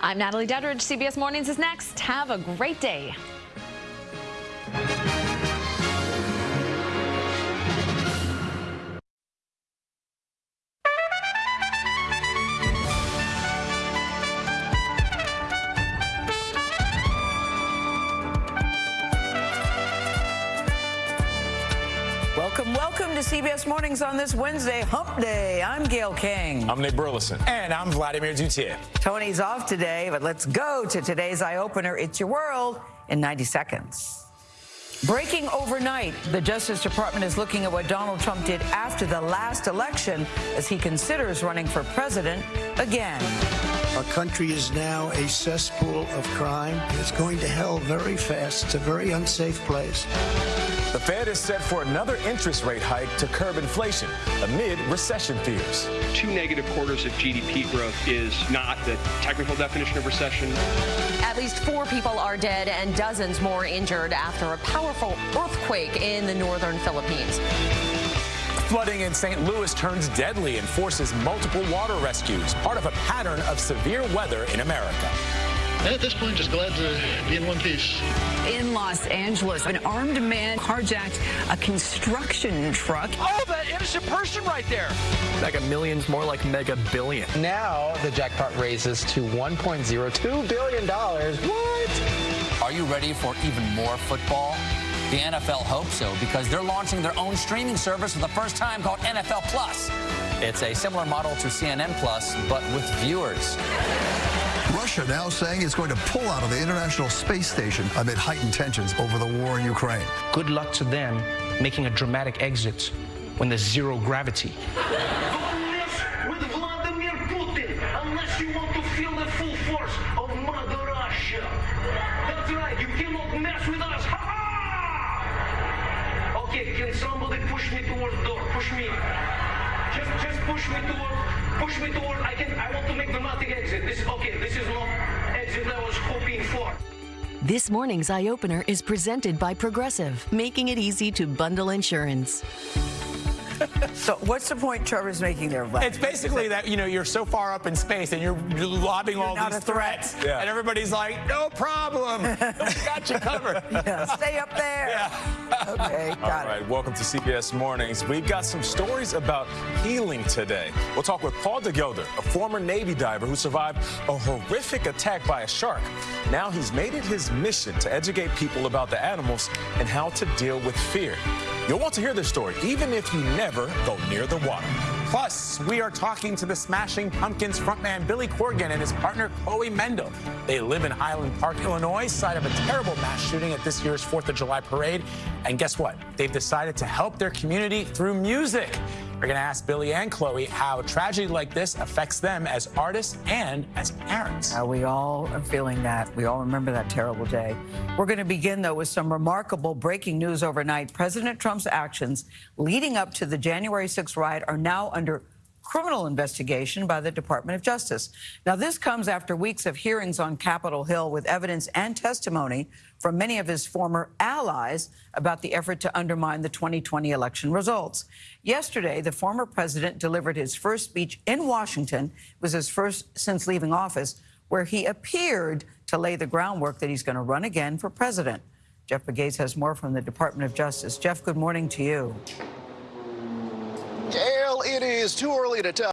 I'm Natalie Duddridge. CBS Mornings is next. Have a great day. Welcome, welcome to CBS Mornings on this Wednesday, Hump Day. I'm Gayle King. I'm Nate Burleson. And I'm Vladimir Duthiers. Tony's off today, but let's go to today's eye opener. It's your world in 90 seconds. Breaking overnight, the Justice Department is looking at what Donald Trump did after the last election as he considers running for president again. Our country is now a cesspool of crime. It's going to hell very fast. It's a very unsafe place. The Fed is set for another interest rate hike to curb inflation amid recession fears. Two negative quarters of GDP growth is not the technical definition of recession. At least four people are dead and dozens more injured after a powerful earthquake in the northern Philippines. Flooding in St. Louis turns deadly and forces multiple water rescues, part of a pattern of severe weather in America. At this point, just glad to be in one piece. In Los Angeles, an armed man carjacked a construction truck. Oh, that innocent person right there. Mega millions, more like mega billion. Now the jackpot raises to $1.02 billion. What? Are you ready for even more football? The NFL hopes so because they're launching their own streaming service for the first time called NFL Plus. It's a similar model to CNN Plus, but with viewers. Russia now saying it's going to pull out of the International Space Station amid heightened tensions over the war in Ukraine. Good luck to them making a dramatic exit when there's zero gravity. with Vladimir Putin unless you want to feel the full force of Mother Russia. That's right, you cannot mess with us. Ha ha! Can somebody push me towards the door? Push me. Just, just push me toward, push me toward. I can. I want to make dramatic exit. This, okay, this is not exit I was hoping for. This morning's eye opener is presented by Progressive, making it easy to bundle insurance. so what's the point Trevor's making there, Vlad? It's basically that, you know, you're so far up in space and you're lobbing you're all these threats. Yeah. And everybody's like, no problem. We got you covered. yeah, stay up there. Yeah. Okay, got All right, welcome to CBS Mornings. We've got some stories about healing today. We'll talk with Paul DeGelder, a former Navy diver who survived a horrific attack by a shark. Now he's made it his mission to educate people about the animals and how to deal with fear. You'll want to hear this story, even if you never go near the water. Plus, we are talking to the Smashing Pumpkins frontman Billy Corgan and his partner Chloe Mendel. They live in Highland Park, Illinois, site of a terrible mass shooting at this year's 4th of July parade. And guess what? They've decided to help their community through music. We're going to ask Billy and Chloe how tragedy like this affects them as artists and as parents. Uh, we all are feeling that. We all remember that terrible day. We're going to begin, though, with some remarkable breaking news overnight. President Trump's actions leading up to the January 6th riot are now under criminal investigation by the Department of Justice. Now, this comes after weeks of hearings on Capitol Hill with evidence and testimony from many of his former allies about the effort to undermine the 2020 election results. Yesterday, the former president delivered his first speech in Washington. It was his first since leaving office, where he appeared to lay the groundwork that he's going to run again for president. Jeff Pegues has more from the Department of Justice. Jeff, good morning to you. Is too early to tell.